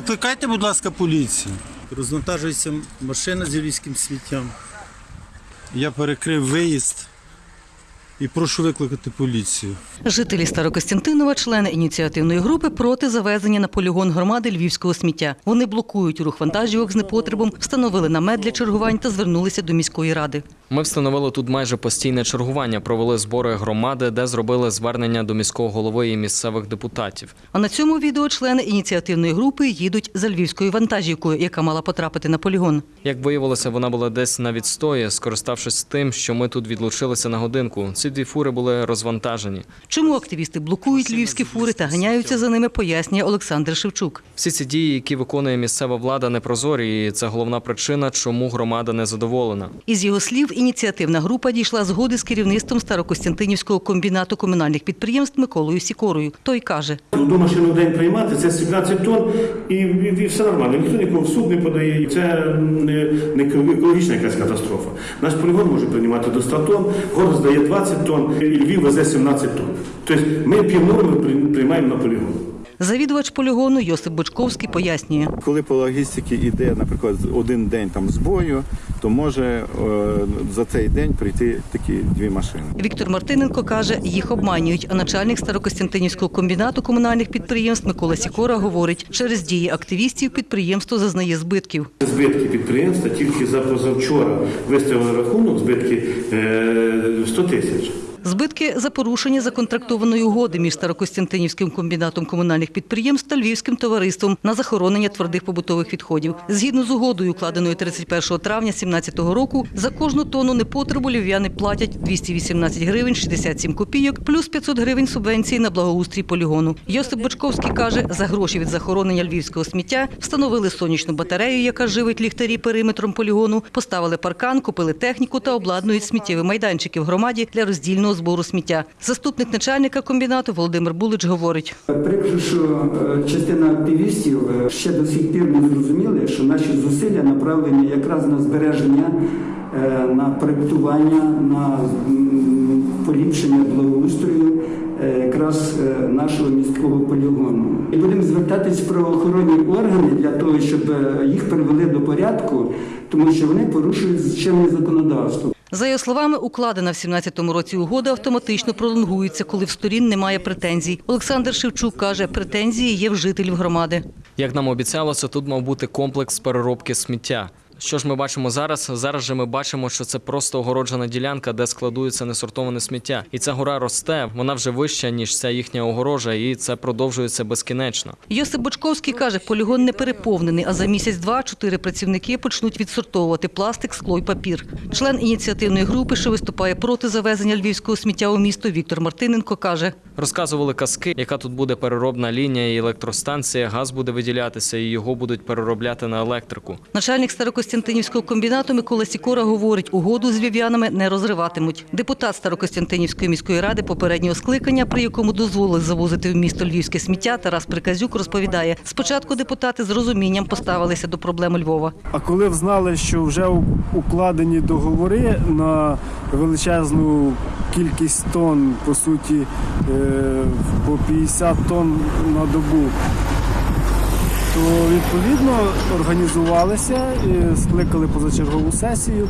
Викликайте, будь ласка, поліцію. Розвантажується машина з львівським сміттям. Я перекрив виїзд і прошу викликати поліцію. Жителі Старокостянтинова, члени ініціативної групи проти завезення на полігон громади львівського сміття. Вони блокують рух вантажівок з непотребом, встановили намет для чергувань та звернулися до міської ради. Ми встановили тут майже постійне чергування, провели збори громади, де зробили звернення до міського голови і місцевих депутатів. А на цьому відео члени ініціативної групи їдуть за львівською вантажівкою, яка мала потрапити на полігон. Як виявилося, вона була десь на відстої, скориставшись тим, що ми тут відлучилися на годинку. Ці дві фури були розвантажені. Чому активісти блокують львівські фури та ганяються за ними, пояснює Олександр Шевчук. Всі ці дії, які виконує місцева влада, непрозорі, і це головна причина, чому громада не задоволена. Із його слів, ініціативна група дійшла згоди з керівництвом Старокостянтинівського комбінату комунальних підприємств Миколою Сікорою. Той каже, Одну машину в день приймати це 17 тонн і, і, і все нормально. Ніхто нікого в суд не подає. Це не, не екологічна якась катастрофа. Наш полігон може приймати до 100 тонн, город здає 20 тонн, і Львів везе 17 тонн. Тобто ми півнорми при- приймаємо на полігон. Завідувач полігону Йосип Бочковський пояснює. Коли по логістиці йде, наприклад, один день там збою, то може е, за цей день прийти такі дві машини. Віктор Мартиненко каже, їх обманюють. А начальник Старокостянтинівського комбінату комунальних підприємств Микола Сікора говорить, через дії активістів підприємство зазнає збитків. Збитки підприємства тільки за позавчора виставили рахунок, збитки е, 100 тисяч. Збитки за порушення законтрактованої угоди між Старокостянтинівським комбінатом комунальних підприємств та Львівським товариством на захоронення твердих побутових відходів. Згідно з угодою, укладеною 31 травня 2017 року, за кожну тонну непотребу львів'яни платять 218 гривень 67 копійок, плюс 500 гривень субвенції на благоустрій полігону. Йосип Бочковський каже, за гроші від захоронення львівського сміття встановили сонячну батарею, яка живить ліхтарі периметром полігону, поставили паркан, купили техніку та обладнують сміттєві майданчики в громаді для роздільного збору сміття. Заступник начальника комбінату Володимир Булич говорить. Прикро, що е, частина активістів е, ще до сих пір не зрозуміли, що наші зусилля направлені якраз на збереження, е, на проєктування, на поліпшення благоустрою якраз нашого міського полігону. І будемо звертатись в правоохоронні органи для того, щоб їх привели до порядку, тому що вони порушують чинне законодавство. За його словами, укладена в 17-му році угода автоматично пролонгується, коли в сторін немає претензій. Олександр Шевчук каже, претензії є в жителів громади. Як нам обіцялося, тут мав бути комплекс переробки сміття. Що ж ми бачимо зараз? Зараз же ми бачимо, що це просто огороджена ділянка, де складується несортоване сміття. І ця гора росте, вона вже вища, ніж ця їхня огорожа, і це продовжується безкінечно. Йосип Бочковський каже, полігон не переповнений, а за місяць-два чотири працівники почнуть відсортовувати пластик, скло й папір. Член ініціативної групи, що виступає проти завезення львівського сміття у місто, Віктор Мартиненко каже, Розказували казки, яка тут буде переробна лінія і електростанція, газ буде виділятися, і його будуть переробляти на електрику. Начальник Старокостянтинівського комбінату Микола Сікора говорить, угоду з львів'янами не розриватимуть. Депутат Старокостянтинівської міської ради попереднього скликання, при якому дозволили завозити в місто львівське сміття, Тарас Приказюк розповідає, спочатку депутати з розумінням поставилися до проблеми Львова. А коли взнали, що вже укладені договори на величезну кількість тонн, по суті, е, по 50 тонн на добу, то відповідно організувалися, і скликали позачергову сесію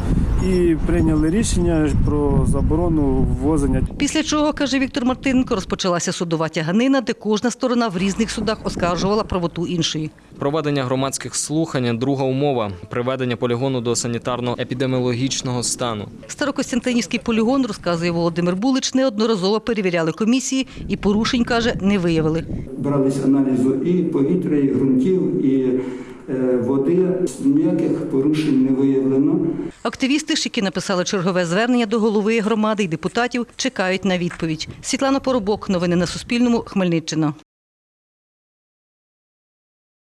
і прийняли рішення про заборону ввозення Після чого, каже Віктор Мартиненко, розпочалася судова тяганина, де кожна сторона в різних судах оскаржувала правоту іншої. Проведення громадських слухань друга умова приведення полігону до санітарно-епідеміологічного стану. Старокостянтинівський полігон, розказує Володимир Булич, неодноразово перевіряли комісії і порушень, каже, не виявили. брались аналізу і повітря, і ґрунтів, і е, води. Ніяких порушень не виявлено. Активісти які написали чергове звернення до голови громади і депутатів, чекають на відповідь. Світлана Поробок. Новини на Суспільному. Хмельниччина.